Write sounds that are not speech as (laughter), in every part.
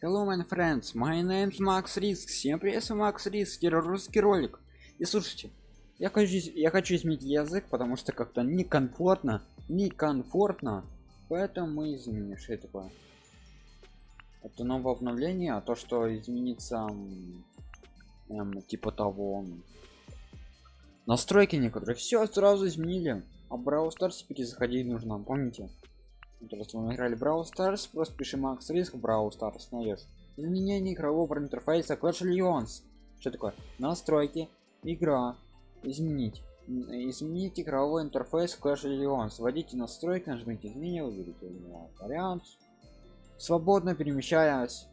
Hello, my friends, my name's Max Risk. Всем привет, Макс Риск, русский ролик. И слушайте, я хочу, я хочу изменить язык, потому что как-то некомфортно, некомфортно, поэтому мы изменим. Что это такое? Это новое обновление, а то, что изменится, эм, типа того, настройки некоторые, все сразу изменили. А Brawl Stars перезаходить нужно, помните? Вот мы играли Brawl Stars, просто пиши Макс Риск Brawl Stars, найдешь. Изменение игрового интерфейса Clash Legends. Что такое? Настройки, игра, изменить. Изменить игровой интерфейс Clash Legends. Вводите настройки, нажмите изменить, выберите вариант. Свободно перемещаясь.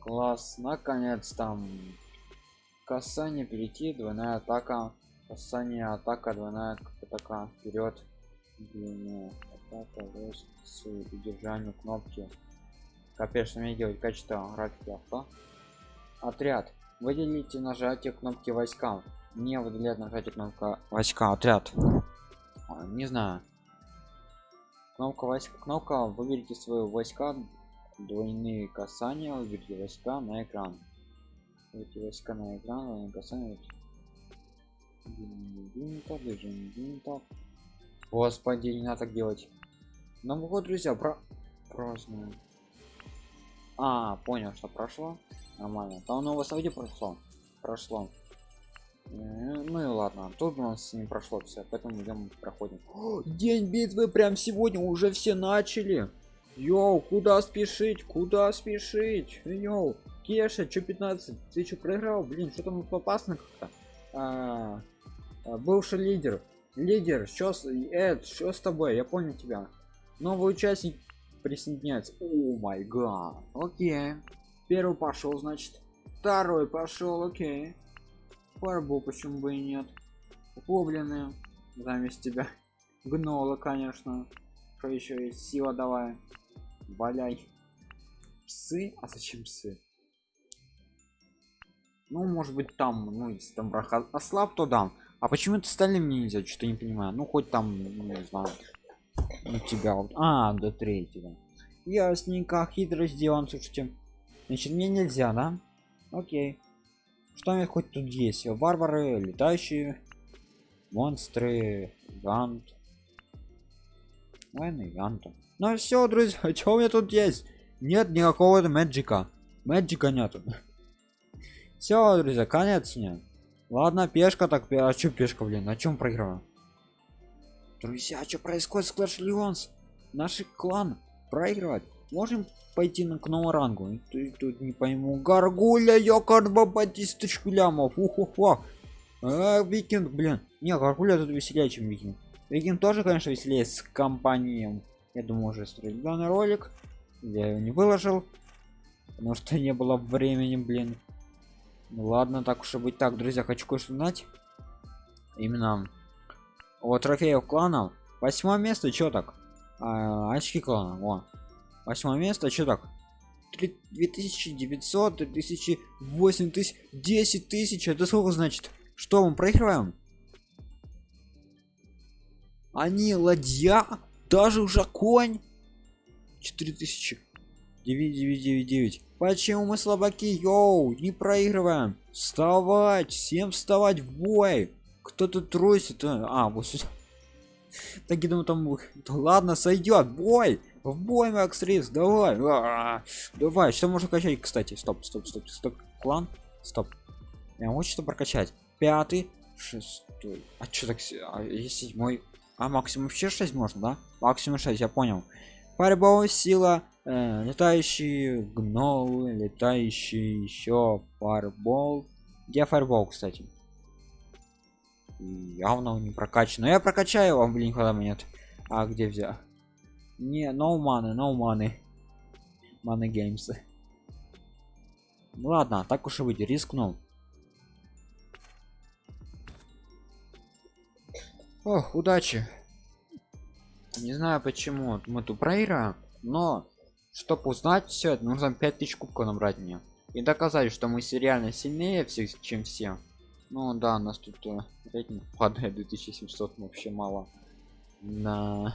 Класс, наконец там. Касание перейти, двойная атака. Касание атака, двойная атака. Вперед. Атака, рост с удержанием кнопки. Капец, что мне делать качество графики авто. Отряд. Выделите нажатие кнопки войска. Не выделяет нажатие кнопка войска. Отряд. А, не знаю. Кнопка войска. Кнопка. Выберите свои войска. Двойные касания. Выберите войска на экран. Выберите войска на экран. Двойные касания. Винта, движение винта. Господи, не надо так делать. Новый год, друзья, про празднуем. А, понял, что прошло. Нормально. Там новое событие прошло. Прошло. Э, ну и ладно, тут у нас не прошло все, поэтому идем проходим. О, день битвы прям сегодня уже все начали. Йоу, куда спешить? Куда спешить? Йоу, Кеша, что 15? Ты что проиграл? Блин, что там опасно как-то? А, а, бывший лидер. Лидер, что с Эд, что с тобой? Я понял тебя. Новый участник присоединяется. О май гад. Окей. Первый пошел, значит. Второй пошел, окей. Фарбу почему бы и нет. Гоблины заместь тебя. Гнола, конечно. Что еще есть? Сила давай. Валяй. Псы? А зачем псы? Ну, может быть, там, ну, если там брах ослаб, то дам. А почему это стали мне нельзя? Что-то не понимаю. Ну, хоть там, ну, не знаю. У тебя вот. А, до третьего. Ясненько, хитро сделан, слушайте. Значит, мне нельзя, да? Окей. Что мне хоть тут есть? Варвары, летающие, монстры, гант. Войны, ганта. Ну все, друзья, (laughs) что у меня тут есть? Нет никакого мэджика. Мэджика нету. (laughs) Все, друзья, конец мне. Ладно, пешка так, а что пешка, блин, на чем проиграла? Друзья, что происходит с Clash Legends? Наш клан проигрывает. Можем пойти на к новому рангу. Ты тут не пойму. Гаргуля, ёкарба по тысячу лямов. Уху-ху. А, викинг, блин. Не, гаргуля тут веселее, чем викинг. Викинг тоже, конечно, веселее с компанией. Я думаю, уже строить данный ролик. Я его не выложил. Потому что не было времени, блин. Ну ладно, так уж и быть. Так, друзья, хочу кое-что знать. Именно вот трофеев клана. Восьмое место, чё так? А, очки клана, во восьмое место что так 2900 3000 8000 10 тысяч это сколько значит что мы проигрываем они ладья даже уже конь 4000 9999 почему мы слабаки йоу не проигрываем вставать всем вставать в бой кто тут трусит а, а вот сюда (laughs) так я думаю там ладно сойдет бой в бой, Макс Рис, давай. А -а -а. Давай, что можно качать, кстати? Стоп, стоп, стоп, стоп. Клан. Стоп. Я могу что прокачать. Пятый, шестой. А что так? А, седьмой. А максимум вообще 6 можно, да? Максимум 6, я понял. Фарбол, сила, э, летающие гнолы, летающие еще фарбол. Где фарбол, кстати? Явно не прокачан. Но я прокачаю его, блин, когда нет. А где взял? Не, no money, no money. Money games. Ну ладно, так уж и быть, рискнул. Ох, удачи. Не знаю почему мы тут проиграем, но чтобы узнать все это нужно 5000 кубков набрать мне. И доказать что мы реально сильнее всех чем все. Ну да у нас тут э, рейтинг падает 2700 вообще мало. На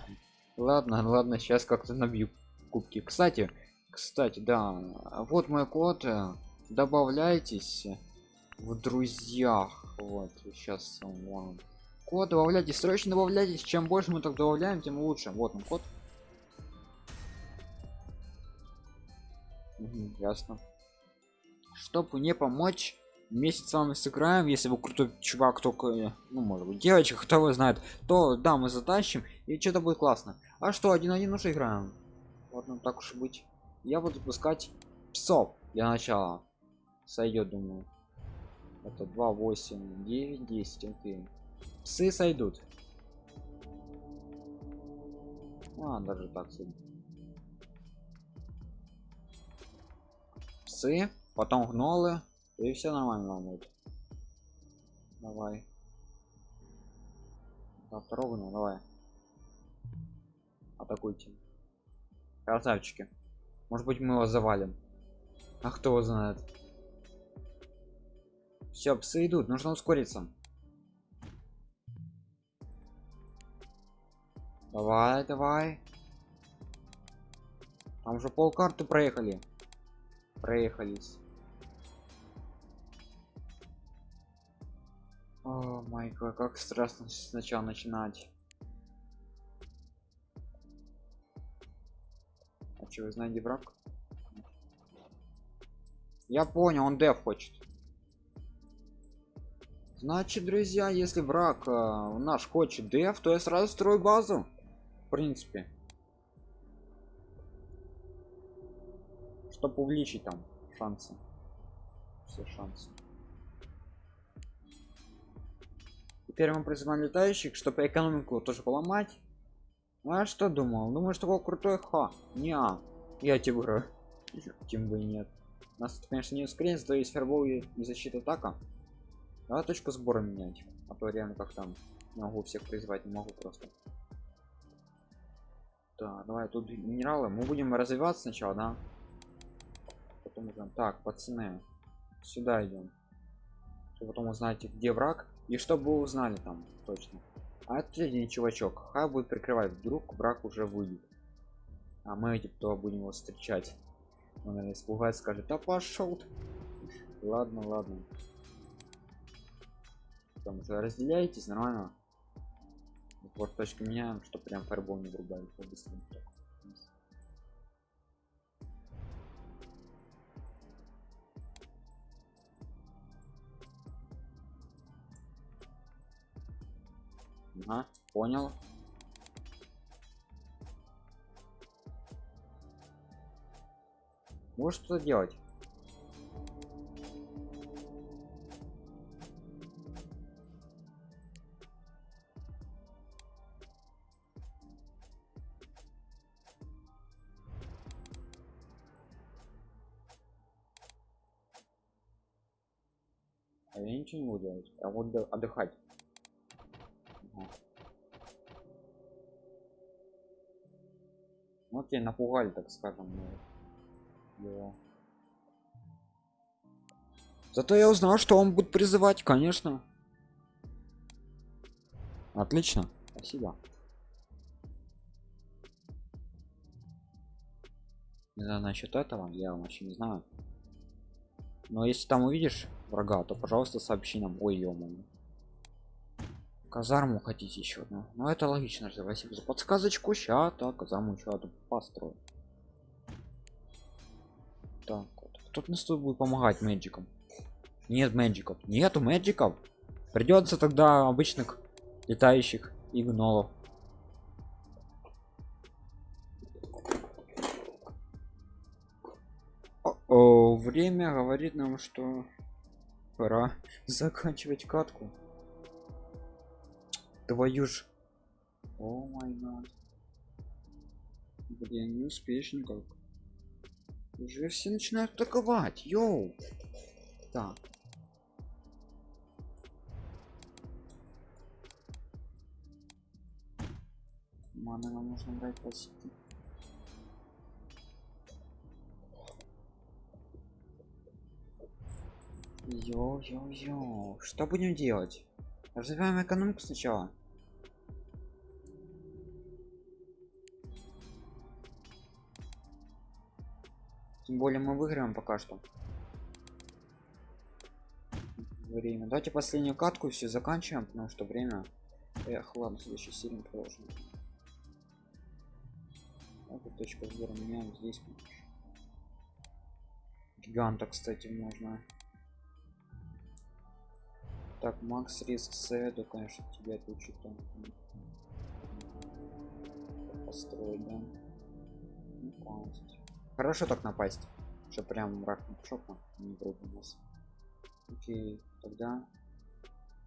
Ладно, ладно, сейчас как-то набью кубки. Кстати, кстати да вот мой код э, добавляйтесь в друзьях. Вот сейчас вам код добавляйте срочно добавляйтесь чем больше мы так добавляем тем лучше. Вот он код. Угу, ясно. Чтобы не помочь вместе с вами сыграем. Если вы крутой чувак только ну может быть девочка кто его знает то да мы затащим и что-то будет классно. А что один один уже играем? Ладно так уж и быть. Я буду пускать псов для начала. Сойдет думаю. Это 2 8 9 10 окей псы сойдут. А даже так сойдут. псы потом гнолы и все нормально будет. Давай. Да, давай. Атакуйте. Красавчики. Может быть мы его завалим. А кто его знает? Все псы идут нужно ускориться давай давай. Там уже пол карты проехали. Проехались. О май как страшно сначала начинать. А что вы знаете враг? Я понял он деф хочет. Значит друзья если враг э, наш хочет деф то я сразу строю базу принципе чтобы увеличить там шансы все шансы. Теперь мы призываем летающих чтобы экономику тоже поломать. Ну, а что думал? Думаю что такой крутой ха не -а. я тебе говорю. (laughs) Тем бы и нет. Нас конечно не ускорение то есть фербол и защита атака. Давай точку сбора менять а то реально как там могу всех призвать не могу просто да давай тут минералы. Мы будем развиваться сначала да? Потом идем так пацаны сюда идем. Потом узнаете где враг. И чтобы вы узнали там точно. А один чувачок. Хай будет прикрывать. Вдруг враг уже выйдет. А мы эти кто будем его встречать. Он наверное испугается скажет да пошел ладно ладно. Там уже разделяетесь нормально вот точка меняем что прям фарбол не врубали быстро Ага, понял. Может что делать? Я ничего не буду делать, а вот отдыхать. Вот тебя напугали, так скажем. Его. Зато я узнал, что он будет призывать, конечно. Отлично. Спасибо. Не знаю насчет этого, я вообще не знаю. Но если там увидишь врага, то пожалуйста сообщи нам. Ой, ё -моё казарму хотите еще одну? Ну это логично спасибо за подсказочку ща так казарму еще одну построю. Так вот. Кто-то нас тут будет помогать мэджиком нет мэджиков. Нету мэджиков. Придется тогда обычных летающих и время говорит нам что пора заканчивать катку. Твою ж. О май блин не успеешь никак. Уже все начинают атаковать йоу. Так. Маны нам нужно брать почти Йо-йо-йо, что будем делать? Развиваем экономику сначала. тем более мы выиграем пока что. Время. Давайте последнюю катку все заканчиваем потому что время. Эх ладно следующий серии продолжим. Вот точка сбора меняем здесь. Гиганта кстати можно так макс риск с да конечно тебя тут что-то построить да. Напасть. хорошо так напасть что прям рак шока не грубо нас. Окей тогда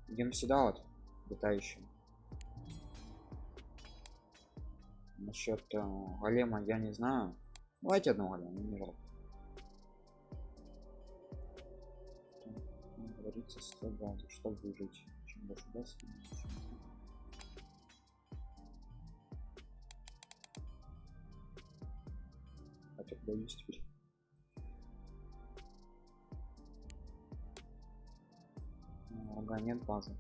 идем сюда вот летающим. Насчет э, голема я не знаю. Давайте одного голема не жалко говорится 100 базы чтобы выжить. Чем больше даст хотя боюсь теперь. Ага нет базы.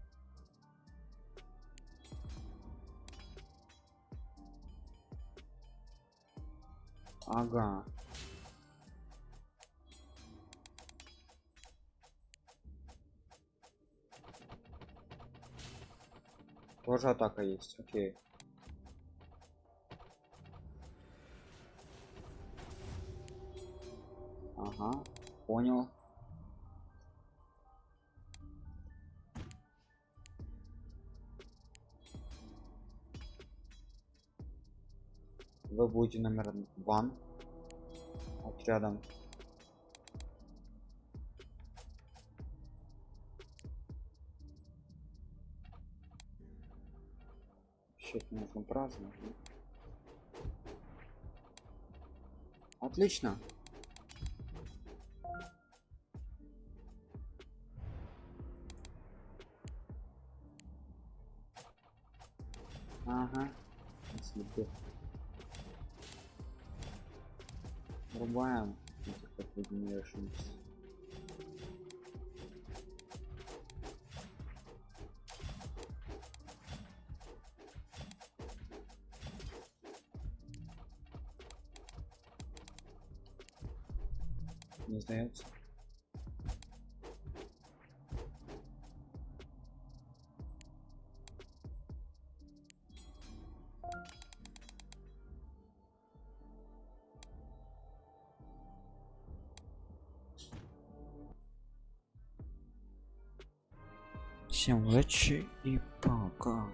Ага тоже атака есть окей. Ага понял. Вы будете номер ван отрядом вообще нужно праздновать отлично. Ага. Если Рубаем как. Не Всем удачи и пока.